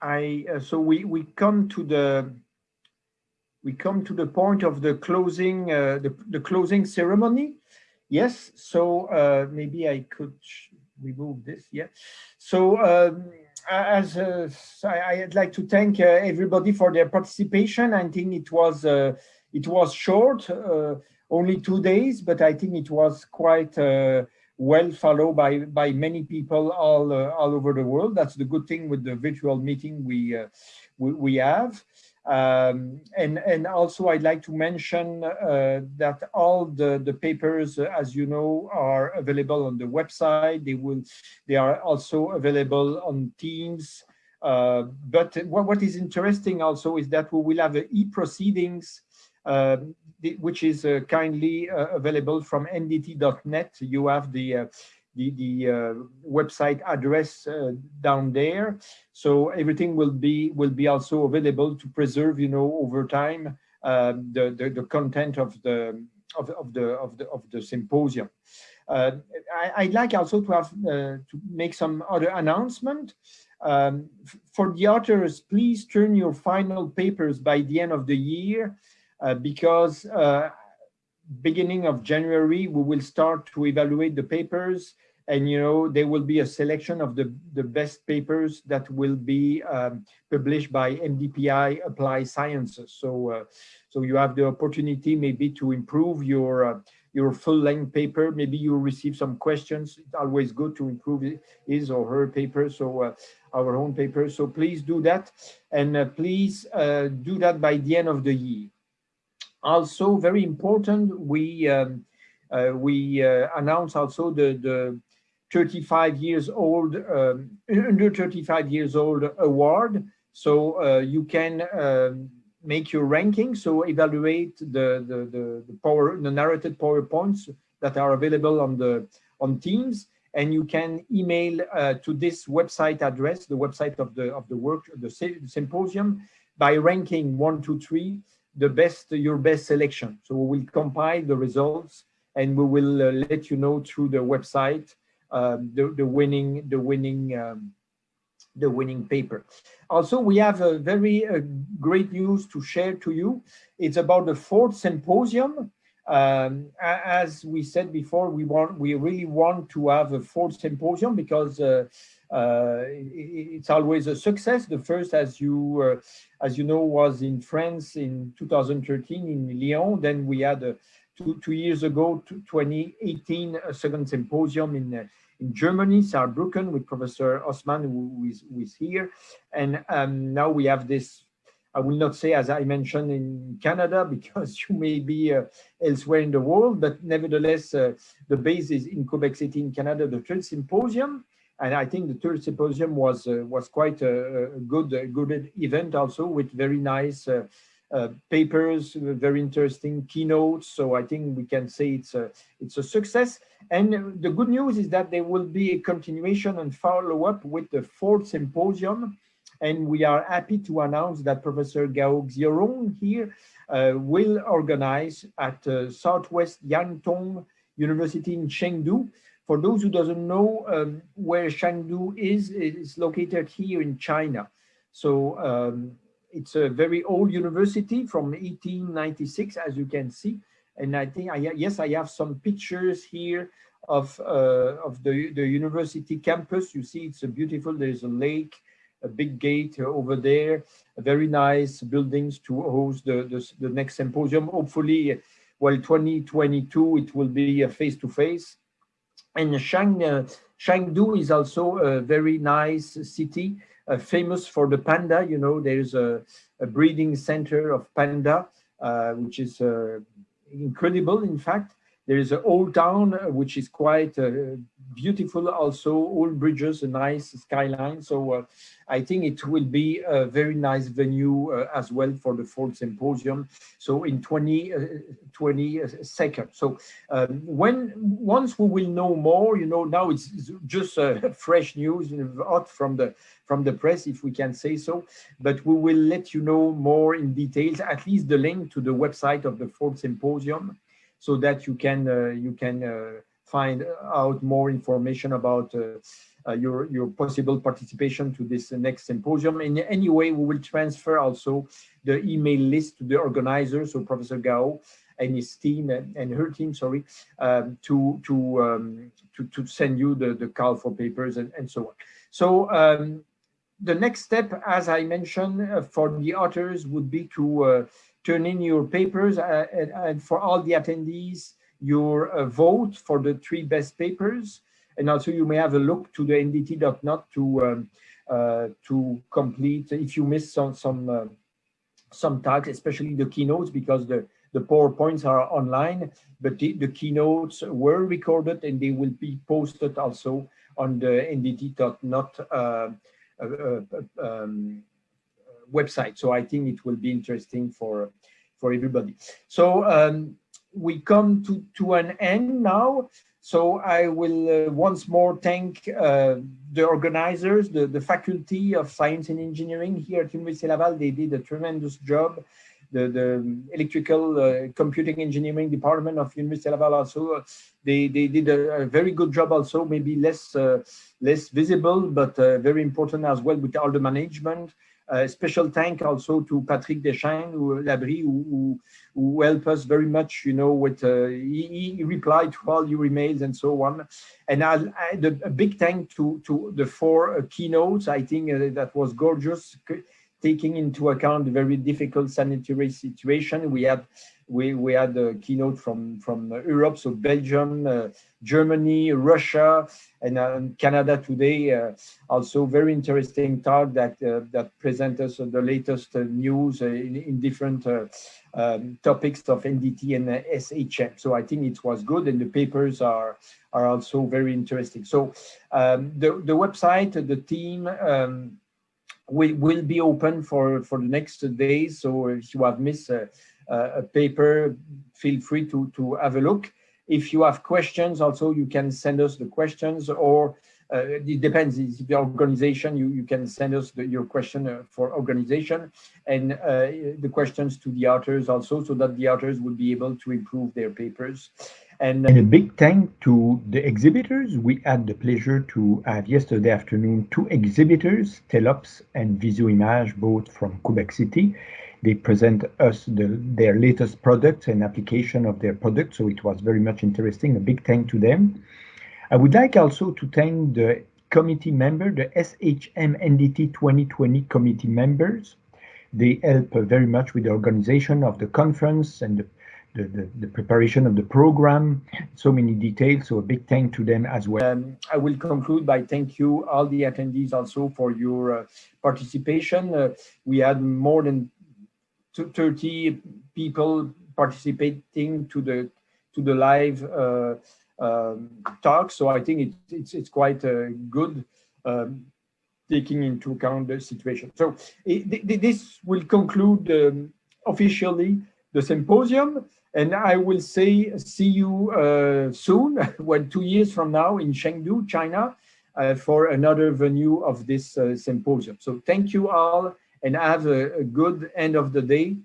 I uh, so we we come to the we come to the point of the closing uh, the the closing ceremony. Yes. So uh, maybe I could remove this. Yeah. So. Um, as uh, I, would like to thank uh, everybody for their participation. I think it was uh, it was short, only two days, but I think it was quite well followed by by many people all uh, all over the world. That's the good thing with the virtual meeting we uh, we, we, have. Um, and and also I'd like to mention uh, that all the the papers, as you know, are available on the website. They will they are also available on Teams. Uh, but what, what is interesting also is that we will have e-proceedings um, which is uh, kindly uh, available from ndt.net. You have the uh, the, the website address down there. So everything will be will be also available to preserve, you know, over time the, the, the content of the of, of the of the of the symposium. Uh, I, would like also to have uh, to make some other announcement. Um, for the authors, please turn your final papers by the end of the year uh, because uh, beginning of January, we will start to evaluate the papers and you know there will be a selection of the the best papers that will be um, published by MDPI Applied Sciences. So uh, so you have the opportunity maybe to improve your uh, your full-length paper. Maybe you receive some questions. It's always good to improve his or her paper. So uh, our own paper. So please do that, and uh, please uh, do that by the end of the year. Also, very important, we um, uh, we uh, announce also the the 35 years old um, under 35 years old award. So uh, you can um, make your ranking. So evaluate the the the, the power the narrated powerpoints that are available on the on Teams and you can email uh, to this website address, the website of the of the work, the symposium, by ranking one, two, three, the best, your best selection. So we will compile the results and we will uh, let you know through the website um, the, the winning, the winning, um, the winning paper. Also, we have a very uh, great news to share to you. It's about the fourth symposium. Um, as we said before, we want, we really want to have a fourth symposium because uh, uh, it's always a success. The first, as you uh, as you know, was in France in 2013 in Lyon. Then we had a, two two years ago, 2018, a second symposium in uh, in Germany, Saarbrücken, with Professor Osman, who is, who is here. And um, now we have this I will not say, as I mentioned, in Canada, because you may be uh, elsewhere in the world, but nevertheless, uh, the base is in Quebec City in Canada, the third symposium and I think the third symposium was uh, was quite a, a good a good event also with very nice uh, uh, papers, very interesting keynotes. So I think we can say it's a it's a success. And the good news is that there will be a continuation and follow up with the fourth symposium. And we are happy to announce that Professor Gao Xiaorong here uh, will organize at uh, Southwest Jiaotong University in Chengdu for those who doesn't know um, where Chengdu is, it's located here in China. So um, it's a very old university from 1896, as you can see. And I think, I, yes, I have some pictures here of uh, of the, the university campus. You see, it's a beautiful, there's a lake, a big gate over there, very nice buildings to host the, the, the next symposium. Hopefully, well, 2022, it will be a face-to-face. -face. And Shang, uh, is also a very nice city, uh, famous for the panda. You know, there's a, a breeding center of panda, uh, which is uh, incredible, in fact. There is an old town, uh, which is quite uh, beautiful also, old bridges, a nice skyline. So uh, I think it will be a very nice venue uh, as well for the fourth symposium. So in 20, uh, 20 seconds. So um, when once we will know more, you know, now it's just uh, fresh news, hot from the from the press, if we can say so. But we will let you know more in details, at least the link to the website of the fourth symposium so that you can uh, you can uh, find out more information about uh, your, your possible participation to this next symposium. In any way, we will transfer also the email list to the organizers, so Professor Gao and his team and, her team, sorry, um, to to, um, to to send you the the call for papers and, and so on. So um, the next step, as I mentioned, uh, for the authors would be to uh, turn in your papers uh, and, and, for all the attendees, your uh, vote for the three best papers. And also you may have a look to the ndt.net to um, uh, to complete if you miss some some uh, some tags, especially the keynotes, because the the PowerPoints are online, but the, the keynotes were recorded and they will be posted also on the ndt.net uh, uh, uh, um, website. So I think it will be interesting for for everybody. So um, we come to to an end now. So I will uh, once more thank uh, the organizers, the, the Faculty of Science and Engineering here at Université Laval. They did a tremendous job. The, the electrical uh, computing engineering department of Université Laval also, uh, they, they did a, a, very good job also, maybe less, uh, less visible, but uh, very important as well with all the management. Special thank also to Patrick Deschênes, who, who, who, helped us very much, you know, with, uh, he, he, replied to all your emails and so on. And I, the, a big thank to, to the four uh, keynotes. I think uh, that was gorgeous, taking into account the very difficult sanitary situation. We had we, we had a keynote from, from Europe, so Belgium, uh, Germany, Russia, and uh, Canada today. Uh, also very interesting talk that uh, that present us the latest uh, news uh, in, in different um, topics of NDT and SHM. So I think it was good, and the papers are are also very interesting. So um, the the website, the team. Um, will, will be open for, for the next days. So if you have missed a paper, feel free to, to have a look. If you have questions, also you can send us the questions or uh, it depends if the organization you, you can send us the, your question uh, for organization and uh, the questions to the authors also so that the authors would be able to improve their papers and, uh, and, a big thank to the exhibitors we had the pleasure to have yesterday afternoon two exhibitors telops and Visuimage both from quebec city they present us the, their latest products and application of their products. So it was very much interesting. A big thank to them. I would like also to thank the committee member, the SHM NDT 2020 committee members. They help uh, very much with the organization of the conference and the, the, the, the, preparation of the program, so many details. So a big thank to them as well. Um, I will conclude by thank you all the attendees also for your uh, participation. Uh, we had more than 30 people participating to the to the live uh, um, talk. So I think it, it's it's quite uh, good um, taking into account the situation. So it, this will conclude um, officially the symposium. And I will say, see you uh, soon, when two years from now in Chengdu, China, uh, for another venue of this uh, symposium. So thank you all and have a, a good end of the day